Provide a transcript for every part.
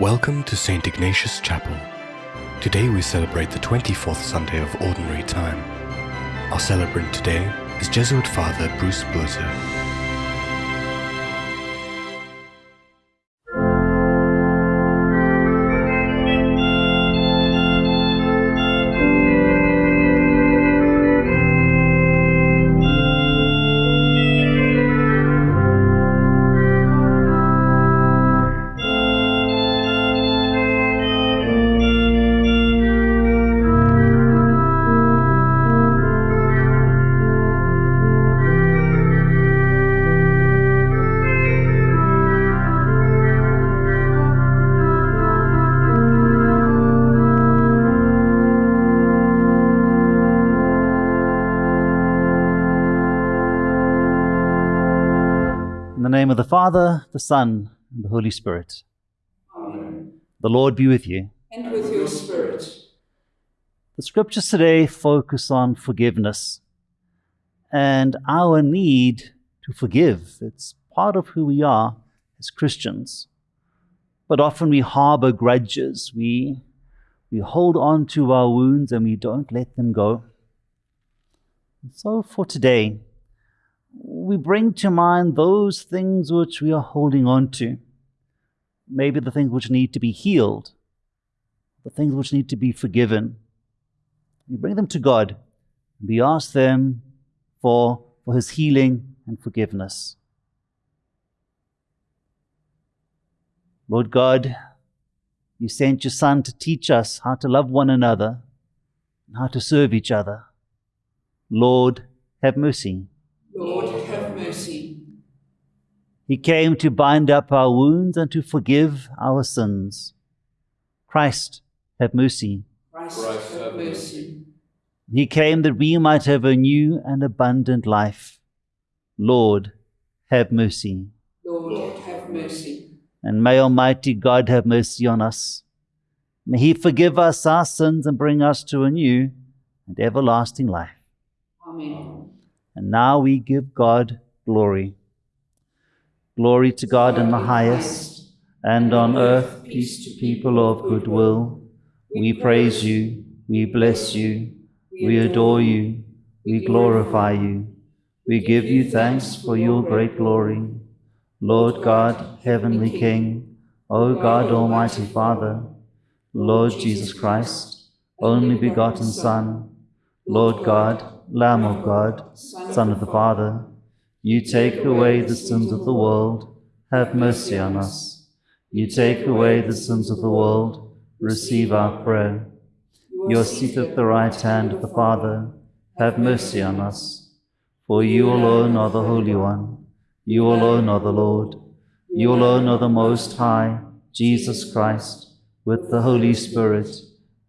Welcome to St. Ignatius Chapel. Today we celebrate the 24th Sunday of Ordinary Time. Our celebrant today is Jesuit Father Bruce Botha. The Son, and the Holy Spirit. Amen. The Lord be with you. And with your spirit. The scriptures today focus on forgiveness and our need to forgive. It's part of who we are as Christians. But often we harbor grudges. We, we hold on to our wounds and we don't let them go. So for today, we bring to mind those things which we are holding on to. Maybe the things which need to be healed, the things which need to be forgiven. We bring them to God. And we ask them for, for His healing and forgiveness. Lord God, you sent your Son to teach us how to love one another and how to serve each other. Lord, have mercy. Lord. He came to bind up our wounds and to forgive our sins. Christ, have mercy. Christ, have mercy. He came that we might have a new and abundant life. Lord, have mercy. Lord, have mercy. And may Almighty God have mercy on us. May He forgive us our sins and bring us to a new and everlasting life. Amen. And now we give God glory. Glory to God in the highest, and on earth peace to people of good will. We praise you, we bless you, we adore you, we glorify you. We give you thanks for your great glory. Lord God, heavenly King, O God, Almighty Father, Lord Jesus Christ, only begotten Son, Lord God, Lamb of God, Son of the Father, you take away the sins of the world, have mercy on us. You take away the sins of the world, receive our prayer. You are seated at the right hand of the Father, have mercy on us. For you alone are the Holy One, you alone are the Lord, you alone are the Most High, Jesus Christ, with the Holy Spirit,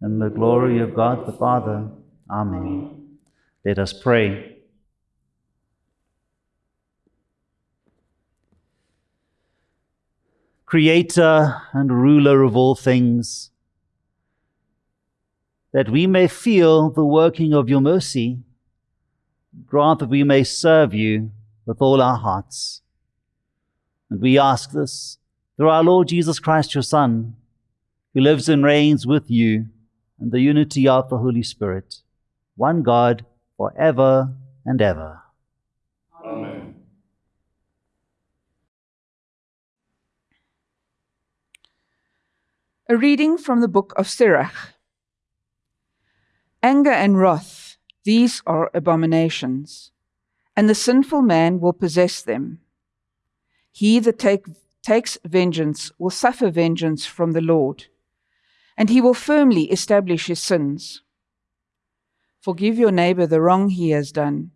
and the glory of God the Father. Amen. Let us pray. Creator and ruler of all things, that we may feel the working of your mercy, grant that we may serve you with all our hearts. And we ask this through our Lord Jesus Christ, your Son, who lives and reigns with you in the unity of the Holy Spirit, one God, for ever and ever. Amen. A reading from the book of Sirach. Anger and wrath, these are abominations, and the sinful man will possess them. He that take, takes vengeance will suffer vengeance from the Lord, and he will firmly establish his sins. Forgive your neighbor the wrong he has done,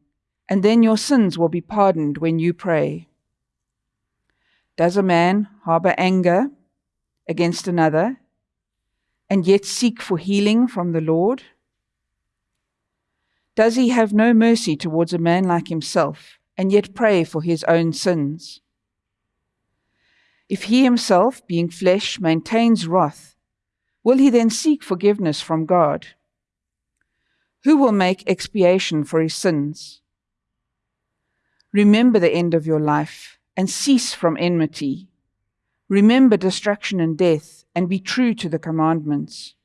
and then your sins will be pardoned when you pray. Does a man harbor anger against another and yet seek for healing from the Lord? Does he have no mercy towards a man like himself and yet pray for his own sins? If he himself, being flesh, maintains wrath, will he then seek forgiveness from God? Who will make expiation for his sins? Remember the end of your life and cease from enmity. Remember destruction and death, and be true to the commandments.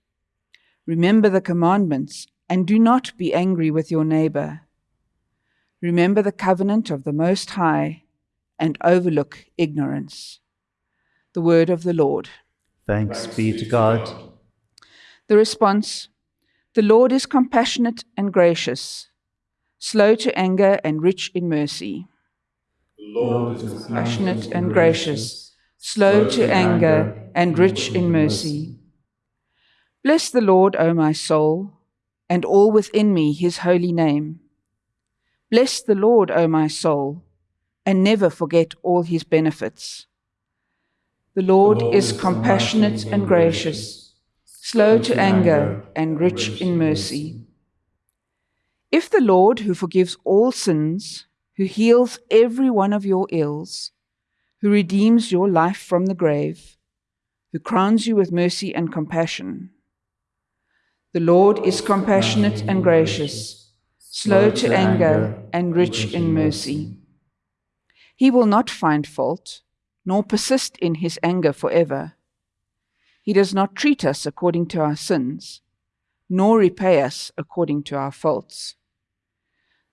Remember the commandments, and do not be angry with your neighbor. Remember the covenant of the Most High, and overlook ignorance. The word of the Lord. Thanks be to God. The response The Lord is compassionate and gracious, slow to anger and rich in mercy. The Lord is Compassionate and gracious, slow to anger and rich in mercy. Bless the Lord, O my soul, and all within me his holy name. Bless the Lord, O my soul, and never forget all his benefits. The Lord is compassionate and gracious, slow to anger and rich in mercy. If the Lord, who forgives all sins, who heals every one of your ills, who redeems your life from the grave, who crowns you with mercy and compassion, the Lord is compassionate and gracious, slow to anger and rich in mercy. He will not find fault, nor persist in his anger forever. He does not treat us according to our sins, nor repay us according to our faults.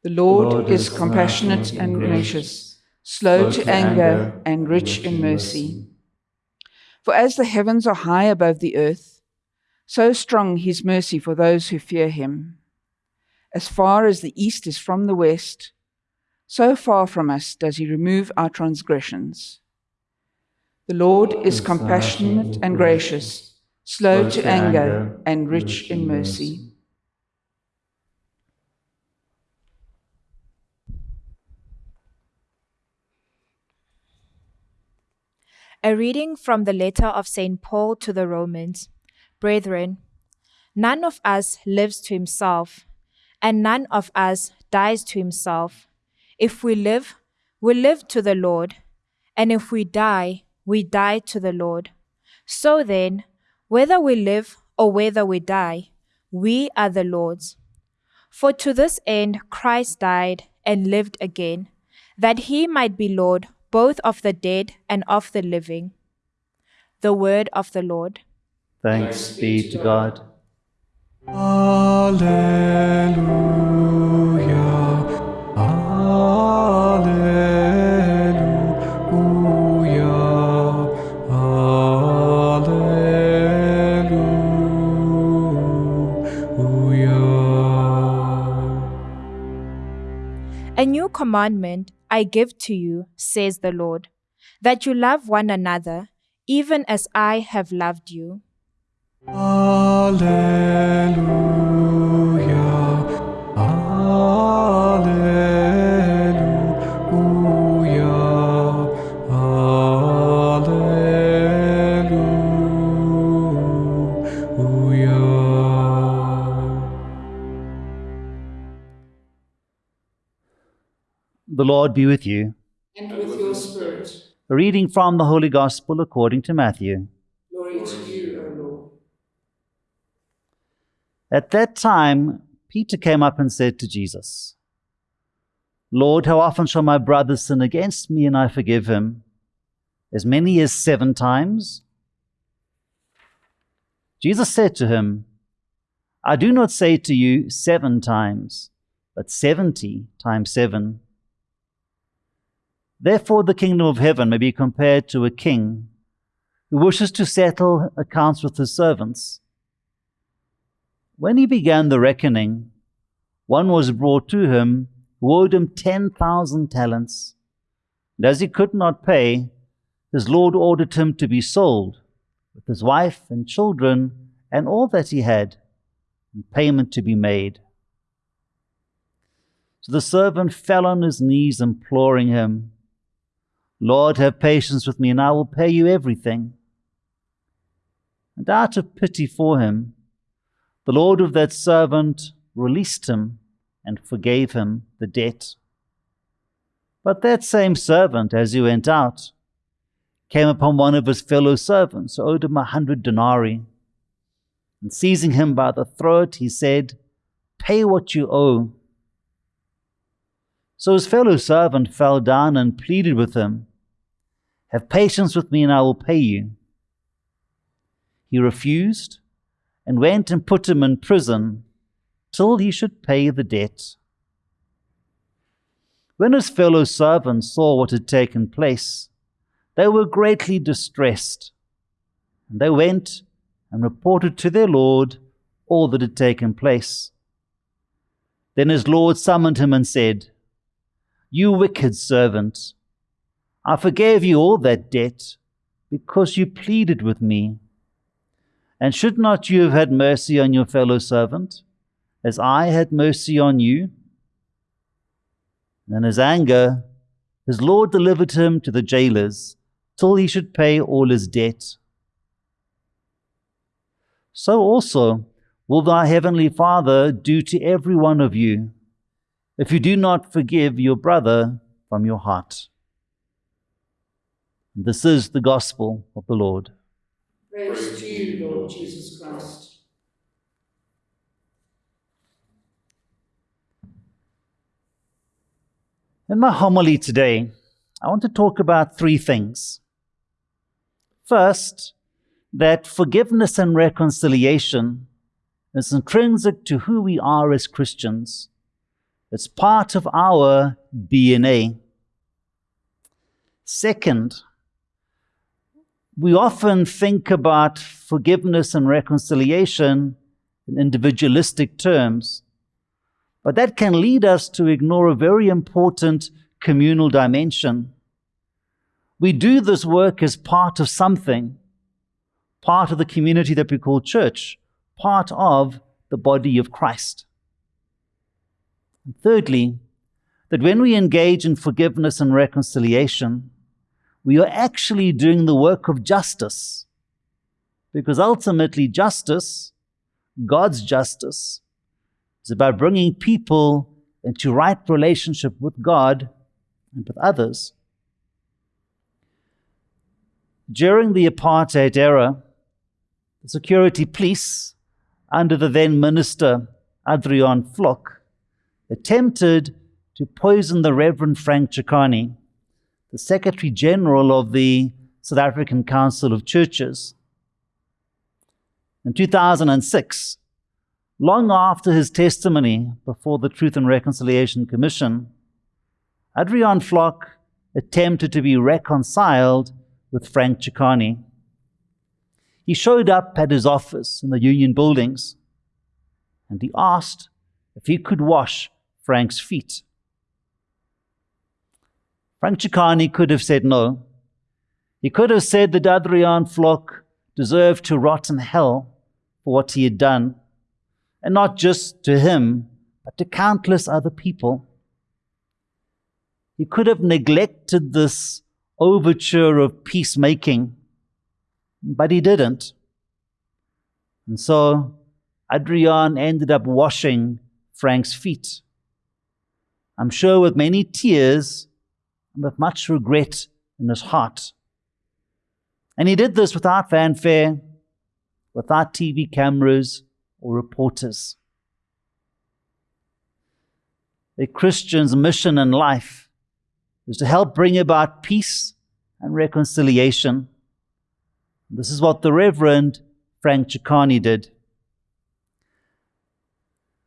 The Lord, Lord is is compassionate and and gracious, slow to anger and rich in mercy. For as the heavens are high above the earth, so strong his mercy for those who fear him. As far as the east is from the west, so far from us does he remove our transgressions. The Lord is compassionate and gracious, slow to anger and rich in mercy. A reading from the letter of St. Paul to the Romans. Brethren, none of us lives to himself, and none of us dies to himself. If we live, we live to the Lord, and if we die, we die to the Lord. So then, whether we live or whether we die, we are the Lord's. For to this end Christ died and lived again, that he might be Lord both of the dead and of the living. The word of the Lord. Thanks be to God. Alleluia. Alleluia. Alleluia. A new commandment I give to you, says the Lord, that you love one another, even as I have loved you. Alleluia. Alleluia. The Lord be with you. and with your spirit. A reading from the Holy Gospel according to Matthew. Glory to you, O Lord. At that time, Peter came up and said to Jesus, Lord, how often shall my brother sin against me and I forgive him? As many as seven times? Jesus said to him, I do not say to you seven times, but seventy times seven. Therefore, the kingdom of heaven may be compared to a king who wishes to settle accounts with his servants. When he began the reckoning, one was brought to him who owed him 10,000 talents. And as he could not pay, his Lord ordered him to be sold, with his wife and children and all that he had, and payment to be made. So the servant fell on his knees, imploring him, Lord, have patience with me, and I will pay you everything. And out of pity for him, the Lord of that servant released him and forgave him the debt. But that same servant, as he went out, came upon one of his fellow servants who owed him a hundred denarii. And seizing him by the throat, he said, Pay what you owe. So his fellow servant fell down and pleaded with him, Have patience with me, and I will pay you. He refused and went and put him in prison till he should pay the debt. When his fellow servants saw what had taken place, they were greatly distressed. And they went and reported to their Lord all that had taken place. Then his Lord summoned him and said, You wicked servant, I forgave you all that debt because you pleaded with me. And should not you have had mercy on your fellow servant, as I had mercy on you? In his anger, his Lord delivered him to the jailers till he should pay all his debt. So also will thy heavenly Father do to every one of you, if you do not forgive your brother from your heart. This is the gospel of the Lord. Praise to you, Lord Jesus Christ. In my homily today, I want to talk about three things. First, that forgiveness and reconciliation is intrinsic to who we are as Christians. It's part of our DNA. Second, we often think about forgiveness and reconciliation in individualistic terms, but that can lead us to ignore a very important communal dimension. We do this work as part of something, part of the community that we call church, part of the body of Christ. And thirdly, that when we engage in forgiveness and reconciliation, we are actually doing the work of justice. Because ultimately, justice, God's justice, is about bringing people into right relationship with God and with others. During the apartheid era, the security police, under the then minister Adriaan Vlok, attempted to poison the Reverend Frank Chikane, the Secretary General of the South African Council of Churches. In 2006, long after his testimony before the Truth and Reconciliation Commission, Adriaan Vlok attempted to be reconciled with Frank Chikane. He showed up at his office in the Union buildings and he asked if he could wash Frank's feet. Frank Chikane could have said no. He could have said that Adriaan Vlok deserved to rot in hell for what he had done, and not just to him, but to countless other people. He could have neglected this overture of peacemaking, but he didn't. And so Adriaan ended up washing Frank's feet. I'm sure with many tears with much regret in his heart. And he did this without fanfare, without TV cameras or reporters. A Christian's mission in life is to help bring about peace and reconciliation. This is what the Reverend Frank Chikane did.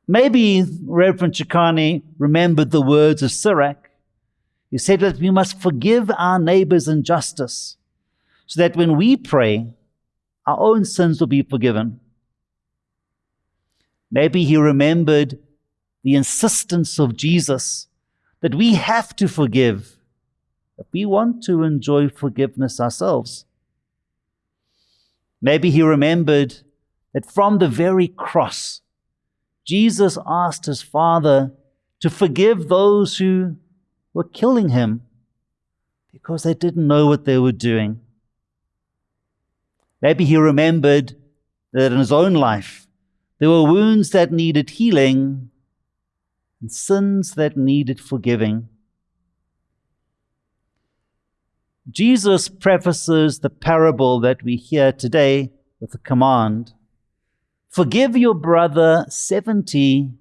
Maybe Reverend Chikane remembered the words of Sirach he said that we must forgive our neighbors injustice so that when we pray, our own sins will be forgiven. Maybe he remembered the insistence of Jesus that we have to forgive if we want to enjoy forgiveness ourselves. Maybe he remembered that from the very cross, Jesus asked his Father to forgive those who were killing him because they didn't know what they were doing. Maybe he remembered that in his own life there were wounds that needed healing and sins that needed forgiving. Jesus prefaces the parable that we hear today with a command Forgive your brother 70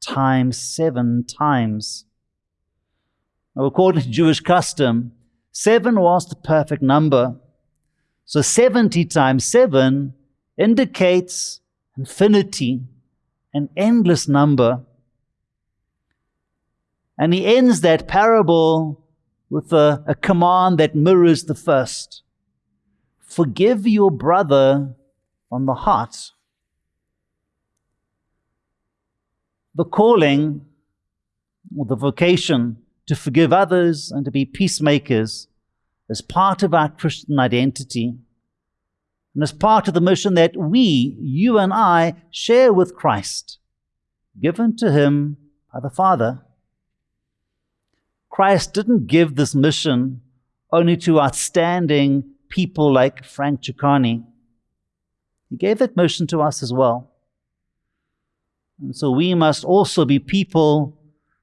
times seven times. According to Jewish custom, Seven was the perfect number. So 70 times 7 indicates infinity, an endless number. And he ends that parable with a, a command that mirrors the first Forgive your brother on the heart. The calling or the vocation to forgive others and to be peacemakers as part of our Christian identity and as part of the mission that we, you and I, share with Christ, given to him by the Father. Christ didn't give this mission only to outstanding people like Frank Chikane. He gave that mission to us as well. And so we must also be people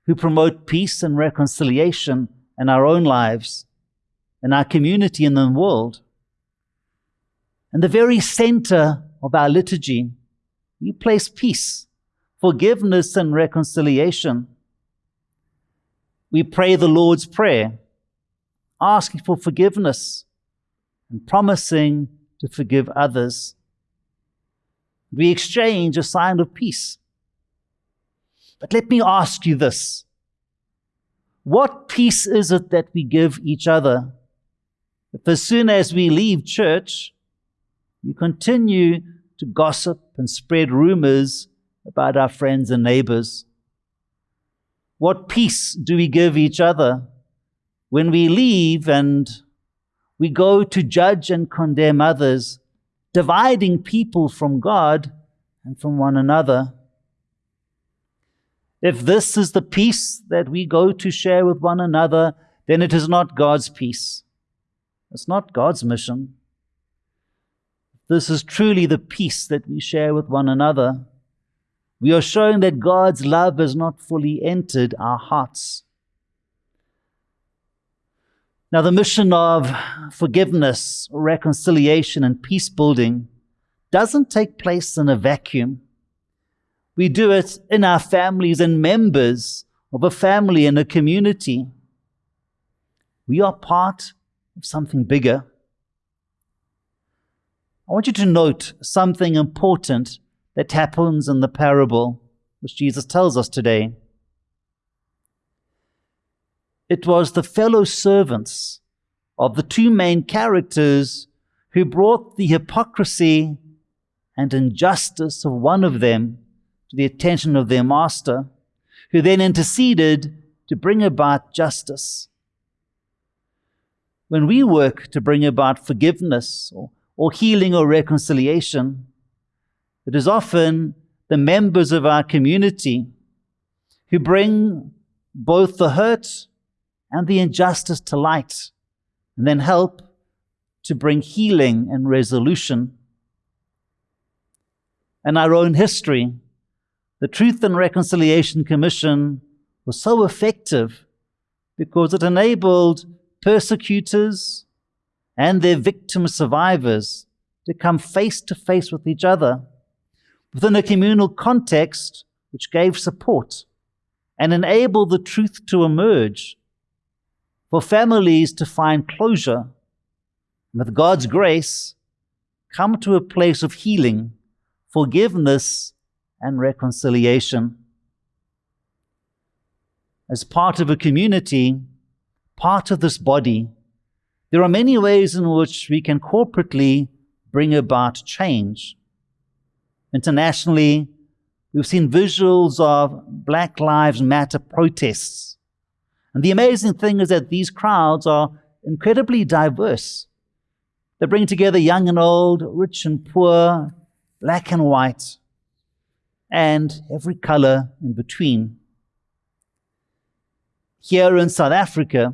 who promote peace and reconciliation in our own lives, in our community, and in the world. In the very center of our liturgy, we place peace, forgiveness, and reconciliation. We pray the Lord's Prayer, asking for forgiveness and promising to forgive others. We exchange a sign of peace. But let me ask you this What peace is it that we give each other? If as soon as we leave church, we continue to gossip and spread rumors about our friends and neighbors? What peace do we give each other when we leave and we go to judge and condemn others, dividing people from God and from one another? If this is the peace that we go to share with one another, then it is not God's peace. It's not God's mission. This is truly the peace that we share with one another. We are showing that God's love has not fully entered our hearts. Now, the mission of forgiveness, reconciliation, and peace building doesn't take place in a vacuum. We do it in our families and members of a family and a community. We are part of something bigger. I want you to note something important that happens in the parable which Jesus tells us today. It was the fellow servants of the two main characters who brought the hypocrisy and injustice of one of them to the attention of their master, who then interceded to bring about justice. When we work to bring about forgiveness or, or healing or reconciliation, it is often the members of our community who bring both the hurt and the injustice to light and then help to bring healing and resolution. In our own history, the Truth and Reconciliation Commission was so effective because it enabled persecutors and their victim survivors to come face to face with each other within a communal context which gave support and enabled the truth to emerge, for families to find closure, and with God's grace, come to a place of healing, forgiveness, and reconciliation. As part of a community, part of this body, there are many ways in which we can corporately bring about change. Internationally, we've seen visuals of Black Lives Matter protests. And the amazing thing is that these crowds are incredibly diverse. They bring together young and old, rich and poor, black and white and every color in between. Here in South Africa,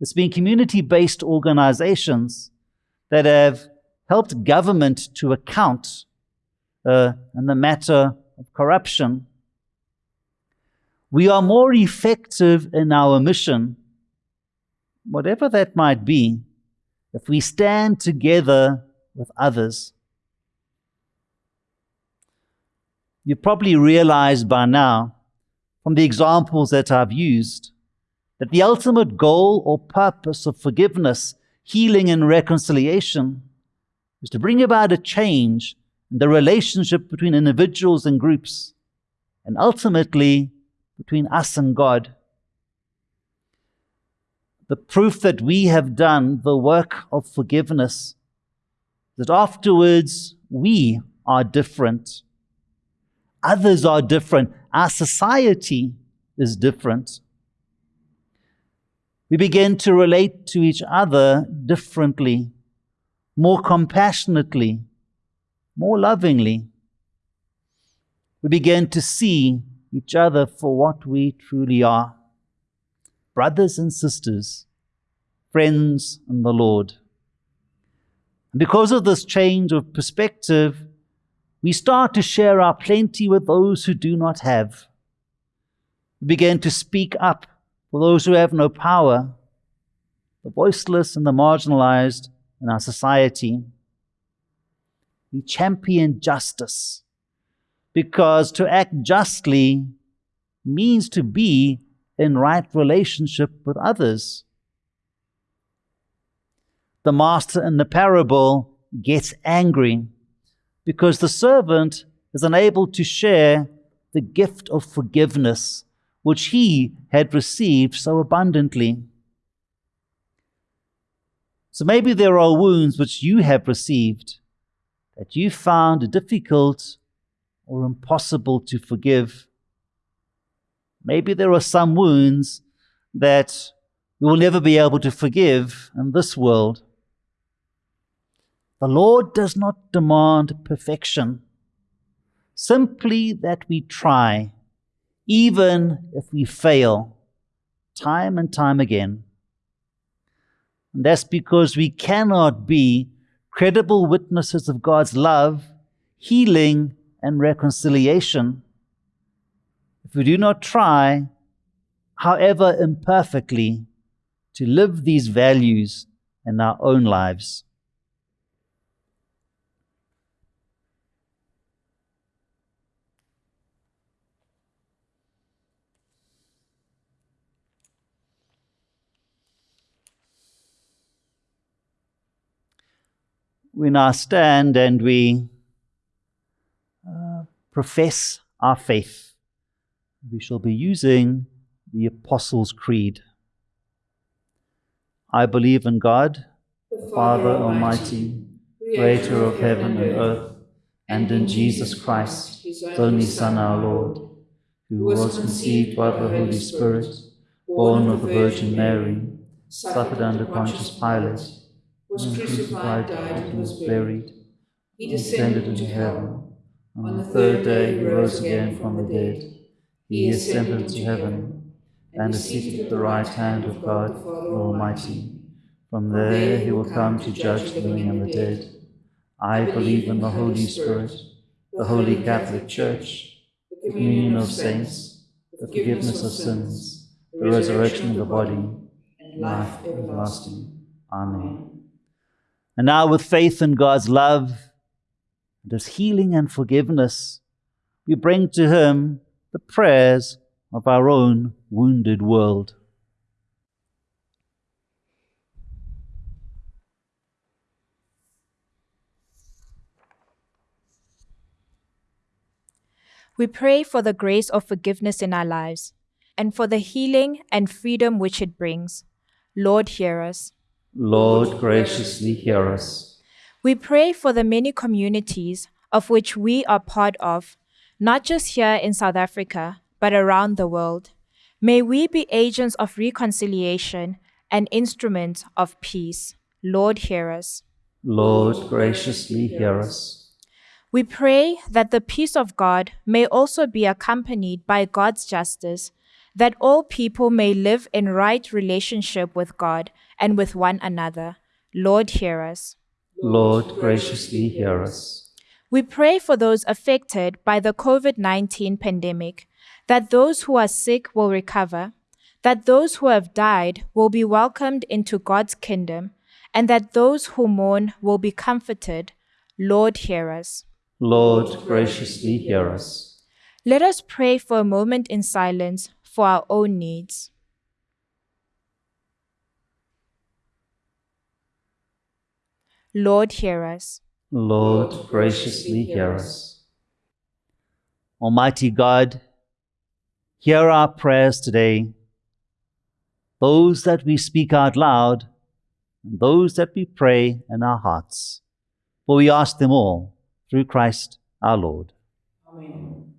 it's been community based organizations that have helped government to account uh, in the matter of corruption. We are more effective in our mission, whatever that might be, if we stand together with others. You've probably realized by now from the examples that I've used that the ultimate goal or purpose of forgiveness, healing, and reconciliation is to bring about a change in the relationship between individuals and groups, and ultimately between us and God. The proof that we have done the work of forgiveness, that afterwards we are different. Others are different. Our society is different. We begin to relate to each other differently, more compassionately, more lovingly. We begin to see each other for what we truly are brothers and sisters, friends in the Lord. And because of this change of perspective, we start to share our plenty with those who do not have. We begin to speak up for those who have no power, the voiceless and the marginalized in our society. We champion justice because to act justly means to be in right relationship with others. The master in the parable gets angry because the servant is unable to share the gift of forgiveness which he had received so abundantly. So maybe there are wounds which you have received that you found difficult or impossible to forgive. Maybe there are some wounds that we will never be able to forgive in this world. The Lord does not demand perfection, simply that we try even if we fail time and time again. And that's because we cannot be credible witnesses of God's love, healing, and reconciliation if we do not try, however imperfectly, to live these values in our own lives. We now stand and we uh, profess our faith. We shall be using the Apostles' Creed. I believe in God, the Father Almighty, creator of heaven and earth, and in Jesus Christ, his only Son, our Lord, who was conceived by the Holy Spirit, born of the Virgin Mary, suffered under Pontius Pilate was crucified, died, and was buried. He descended into heaven. On the third day he rose again from the dead. He ascended into heaven and is seated at the right hand of God the Almighty. From there he will come to judge the living and the dead. I believe in the Holy Spirit, the Holy Catholic Church, the communion of saints, the forgiveness of sins, the resurrection of the body, and life everlasting. Amen. And now, with faith in God's love and His healing and forgiveness, we bring to Him the prayers of our own wounded world. We pray for the grace of forgiveness in our lives and for the healing and freedom which it brings. Lord, hear us. Lord, graciously hear us. We pray for the many communities of which we are part of, not just here in South Africa, but around the world. May we be agents of reconciliation and instruments of peace. Lord, hear us. Lord, graciously hear us. We pray that the peace of God may also be accompanied by God's justice that all people may live in right relationship with God and with one another. Lord, hear us. Lord, graciously hear us. We pray for those affected by the COVID 19 pandemic, that those who are sick will recover, that those who have died will be welcomed into God's kingdom, and that those who mourn will be comforted. Lord, hear us. Lord, graciously hear us. Let us pray for a moment in silence for our own needs. Lord, hear us. Lord, graciously hear us. Almighty God, hear our prayers today, those that we speak out loud, and those that we pray in our hearts. For we ask them all through Christ our Lord. Amen.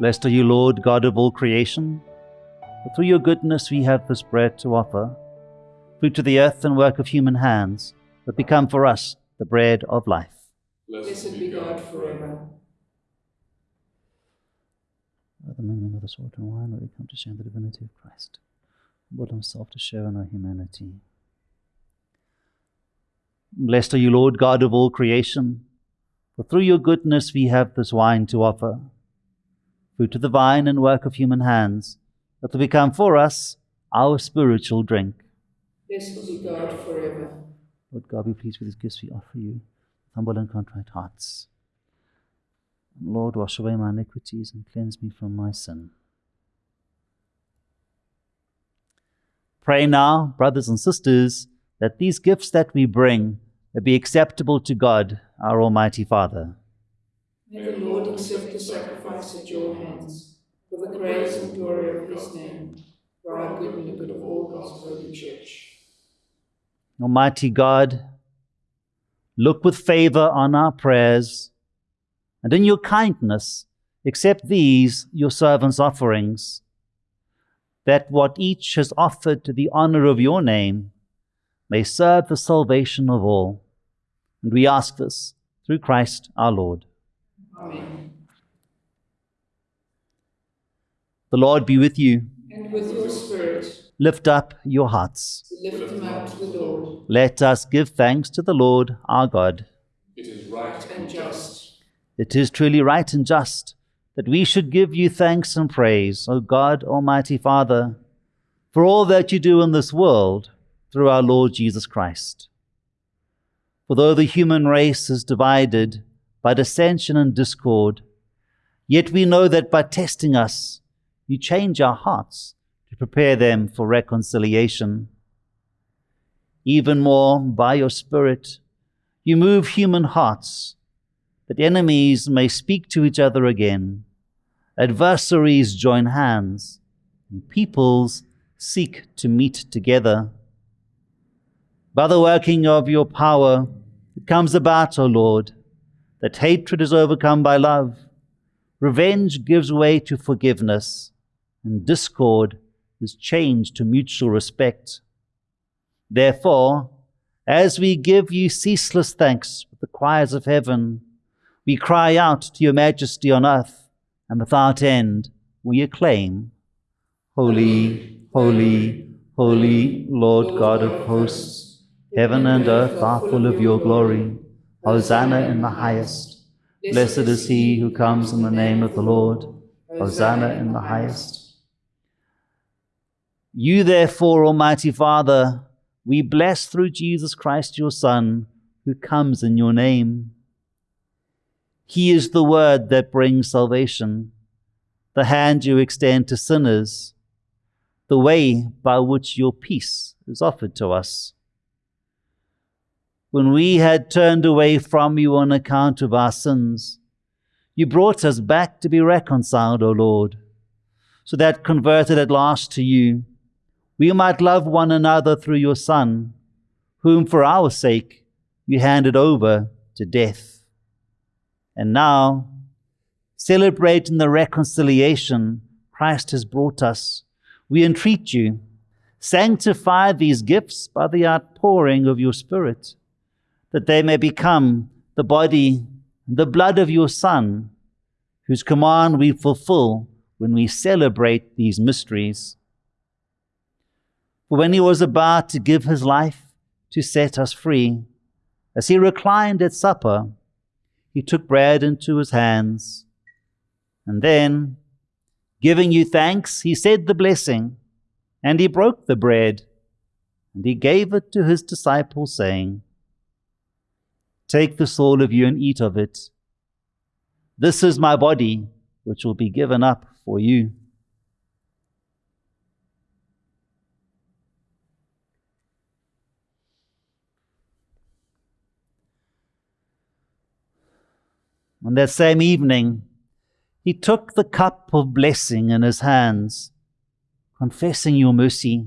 Blessed are you, Lord, God of all creation. For through your goodness we have this bread to offer, fruit of the earth and work of human hands, that become for us the bread of life. Blessed be God forever. By the mingling of the sword and wine, we come to share the divinity of Christ, brought himself to share in our humanity. Blessed are you, Lord, God of all creation. For through your goodness we have this wine to offer, fruit of the vine and work of human hands, that will become for us our spiritual drink. Blessed be God forever. Lord God, be pleased with these gifts we offer you, humble and contrite hearts. Lord, wash away my iniquities and cleanse me from my sin. Pray now, brothers and sisters, that these gifts that we bring may be acceptable to God, our Almighty Father. May the Lord accept the sacrifice at your hands, for the praise and glory of his name, for our good and the good of all God's holy church. Almighty God, look with favor on our prayers, and in your kindness accept these your servants' offerings, that what each has offered to the honor of your name may serve the salvation of all. And we ask this through Christ our Lord. Amen. The Lord be with you. And with your spirit, Lift up your hearts. lift them up to the Lord, Let us give thanks to the Lord our God. It is right and just. It is truly right and just that we should give you thanks and praise, O God, Almighty Father, for all that you do in this world through our Lord Jesus Christ. For though the human race is divided by dissension and discord, yet we know that by testing us, you change our hearts to prepare them for reconciliation. Even more, by your Spirit, you move human hearts that enemies may speak to each other again, adversaries join hands, and peoples seek to meet together. By the working of your power, it comes about, O Lord, that hatred is overcome by love, revenge gives way to forgiveness, and discord is changed to mutual respect. Therefore, as we give you ceaseless thanks with the choirs of heaven, we cry out to your majesty on earth, and without end we acclaim, Holy, holy, holy, Lord God of hosts, heaven and earth are full of your glory. Hosanna in the highest. Blessed is he who comes in the name of the Lord. Hosanna in the highest. You, therefore, Almighty Father, we bless through Jesus Christ, your Son, who comes in your name. He is the word that brings salvation, the hand you extend to sinners, the way by which your peace is offered to us. When we had turned away from you on account of our sins, you brought us back to be reconciled, O Lord, so that converted at last to you, we might love one another through your Son, whom for our sake you handed over to death. And now, celebrating the reconciliation Christ has brought us, we entreat you, sanctify these gifts by the outpouring of your Spirit, that they may become the body and the blood of your Son, whose command we fulfill when we celebrate these mysteries. For when he was about to give his life to set us free, as he reclined at supper, he took bread into his hands, and then, giving you thanks, he said the blessing, and he broke the bread, and he gave it to his disciples, saying, Take this, all of you, and eat of it. This is my body, which will be given up for you. On that same evening, he took the cup of blessing in his hands, confessing your mercy.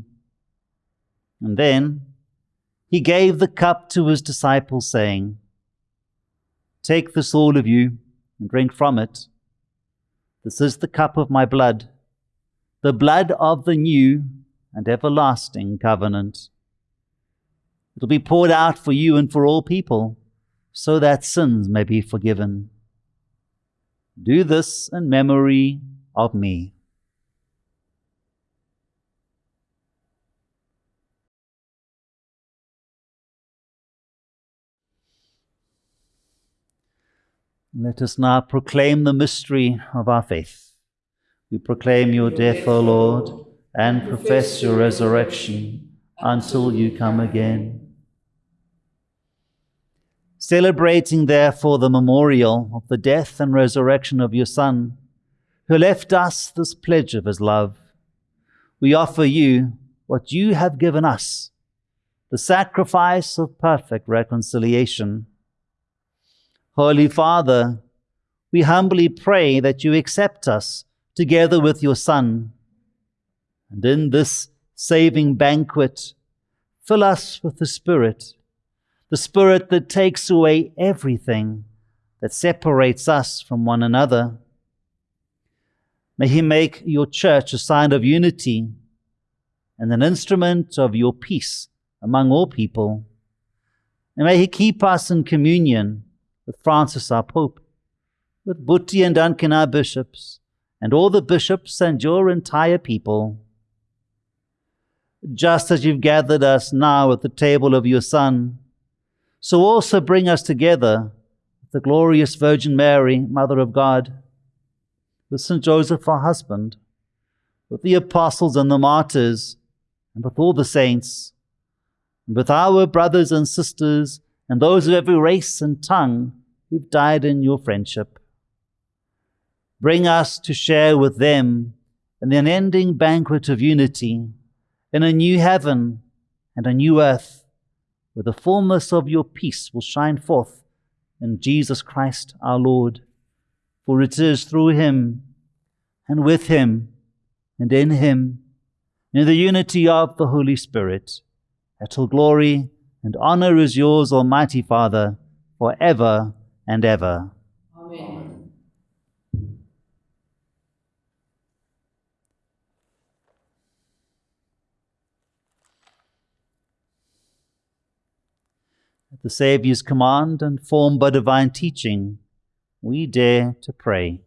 And then he gave the cup to his disciples, saying, Take this, all of you, and drink from it. This is the cup of my blood, the blood of the new and everlasting covenant. It will be poured out for you and for all people, so that sins may be forgiven. Do this in memory of me. Let us now proclaim the mystery of our faith. We proclaim your death, O Lord, and profess your resurrection until you come again. Celebrating, therefore, the memorial of the death and resurrection of your Son, who left us this pledge of his love, we offer you what you have given us the sacrifice of perfect reconciliation. Holy Father, we humbly pray that you accept us together with your Son, and in this saving banquet, fill us with the Spirit the Spirit that takes away everything that separates us from one another. May He make your church a sign of unity and an instrument of your peace among all people. And may He keep us in communion with Francis our Pope, with Buti and Duncan our bishops, and all the bishops and your entire people. Just as you've gathered us now at the table of your Son, so also bring us together with the glorious Virgin Mary, Mother of God, with St. Joseph, our husband, with the apostles and the martyrs, and with all the saints, and with our brothers and sisters, and those of every race and tongue who've died in your friendship. Bring us to share with them in the unending banquet of unity, in a new heaven and a new earth where the fullness of your peace will shine forth in Jesus Christ our Lord. For it is through him and with him and in him, in the unity of the Holy Spirit, that all glory and honor is yours, Almighty Father, for ever and ever. The Saviour's command and formed by divine teaching, we dare to pray.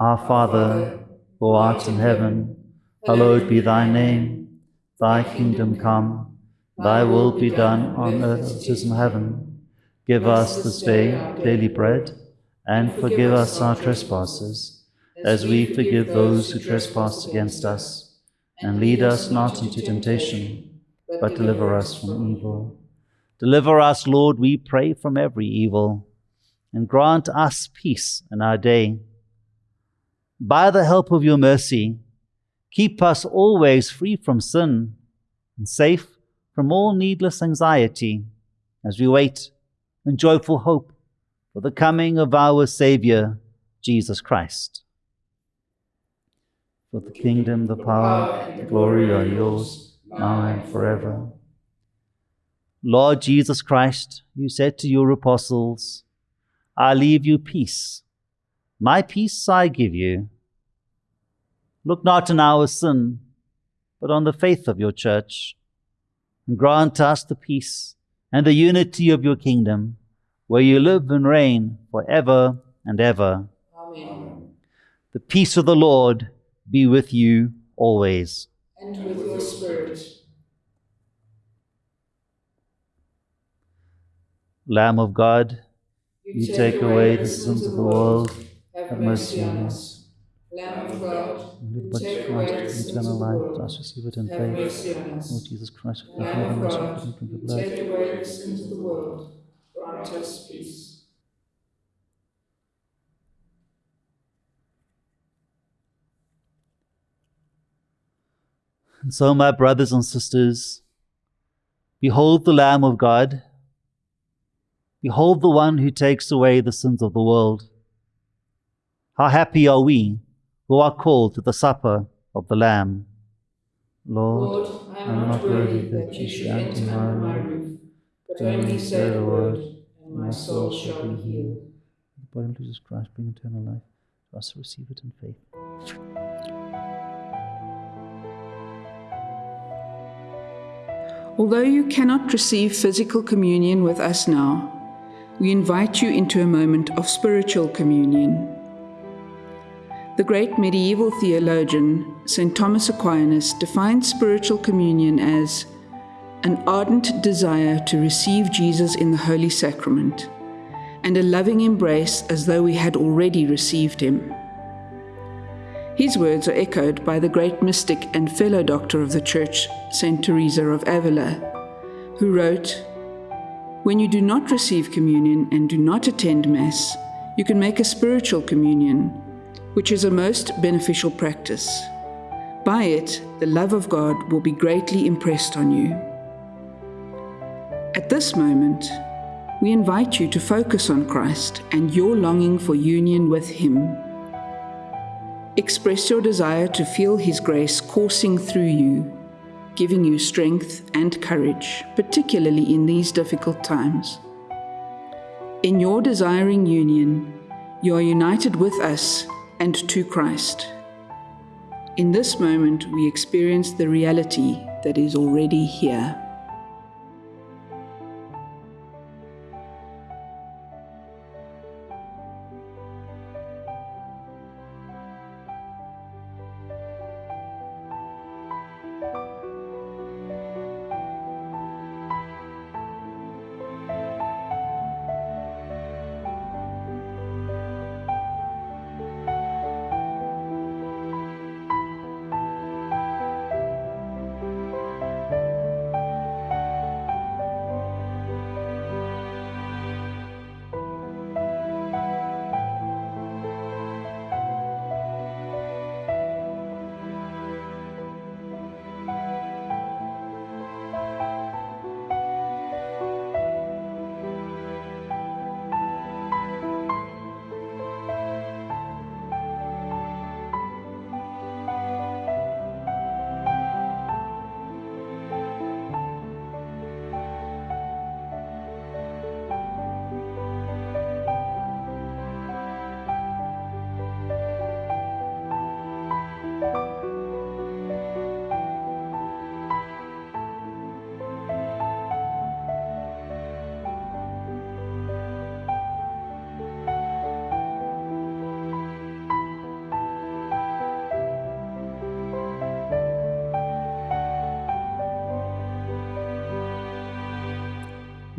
Our Father, who art in heaven, hallowed be thy name. Thy kingdom come, thy will be done on earth as it is in heaven. Give us this day our daily bread, and forgive us our trespasses, as we forgive those who trespass against us. And lead us not into temptation, but deliver us from evil. Deliver us, Lord, we pray, from every evil, and grant us peace in our day. By the help of your mercy, keep us always free from sin and safe from all needless anxiety as we wait in joyful hope for the coming of our Saviour, Jesus Christ. For the kingdom, the power, the glory are yours, now and forever. Lord Jesus Christ, you said to your apostles, I leave you peace. My peace I give you. Look not on our sin, but on the faith of your church, and grant us the peace and the unity of your kingdom, where you live and reign for ever and ever. Amen. The peace of the Lord be with you always. And with your spirit. Lamb of God, You take away the sins of the world. Have mercy on us. Lamb of God, by take away the sins of eternal the life. world, Let us receive it in have faith. mercy on us. Lord Jesus Christ, Lamb of God, sin, drink the who blood. take away the sins of the world, grant us peace. And so, my brothers and sisters, behold the Lamb of God. Behold the one who takes away the sins of the world. How happy are we who are called to the supper of the Lamb. Lord, Lord, I am not worthy that you should enter under my roof, but only say the word, and my soul shall be healed. the body of Jesus Christ bring eternal life. To us who receive it in faith. Although you cannot receive physical communion with us now, we invite you into a moment of spiritual communion. The great medieval theologian, St. Thomas Aquinas, defined spiritual communion as an ardent desire to receive Jesus in the Holy Sacrament and a loving embrace as though we had already received him. His words are echoed by the great mystic and fellow doctor of the Church, Saint Teresa of Avila, who wrote, When you do not receive communion and do not attend Mass, you can make a spiritual communion, which is a most beneficial practice. By it, the love of God will be greatly impressed on you. At this moment, we invite you to focus on Christ and your longing for union with Him. Express your desire to feel His grace coursing through you, giving you strength and courage, particularly in these difficult times. In your desiring union, you are united with us and to Christ. In this moment, we experience the reality that is already here.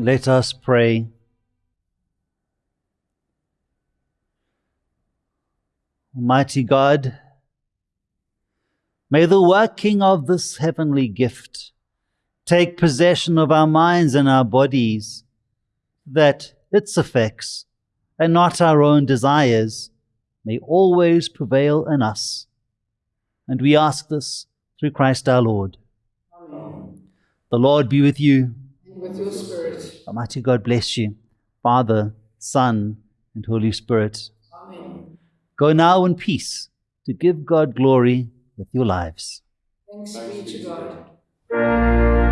Let us pray. Almighty God, may the working of this heavenly gift take possession of our minds and our bodies, that its effects, and not our own desires, may always prevail in us. And we ask this through Christ our Lord. Amen. The Lord be with you. With your spirit. Almighty God bless you, Father, Son, and Holy Spirit. Amen. Go now in peace to give God glory with your lives. Thanks be to God.